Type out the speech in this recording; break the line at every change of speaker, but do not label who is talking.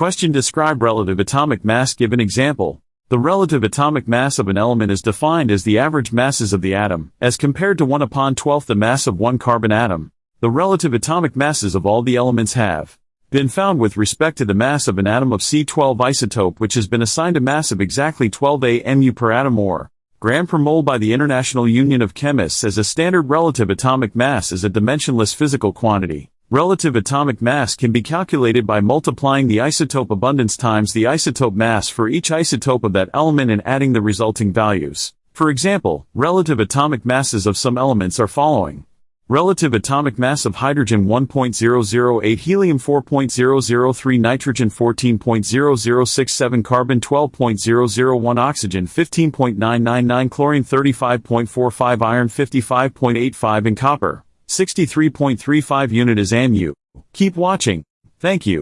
Question Describe relative atomic mass Give an example. The relative atomic mass of an element is defined as the average masses of the atom, as compared to 1 upon 12th the mass of one carbon atom. The relative atomic masses of all the elements have been found with respect to the mass of an atom of C12 isotope which has been assigned a mass of exactly 12 AMU per atom or gram per mole by the International Union of Chemists as a standard relative atomic mass is a dimensionless physical quantity. Relative atomic mass can be calculated by multiplying the isotope abundance times the isotope mass for each isotope of that element and adding the resulting values. For example, relative atomic masses of some elements are following. Relative atomic mass of hydrogen 1.008 helium 4.003 nitrogen 14.0067 carbon 12.001 oxygen 15.999 chlorine 35.45 iron 55.85 and copper 63.35 unit is AMU. Keep watching. Thank you.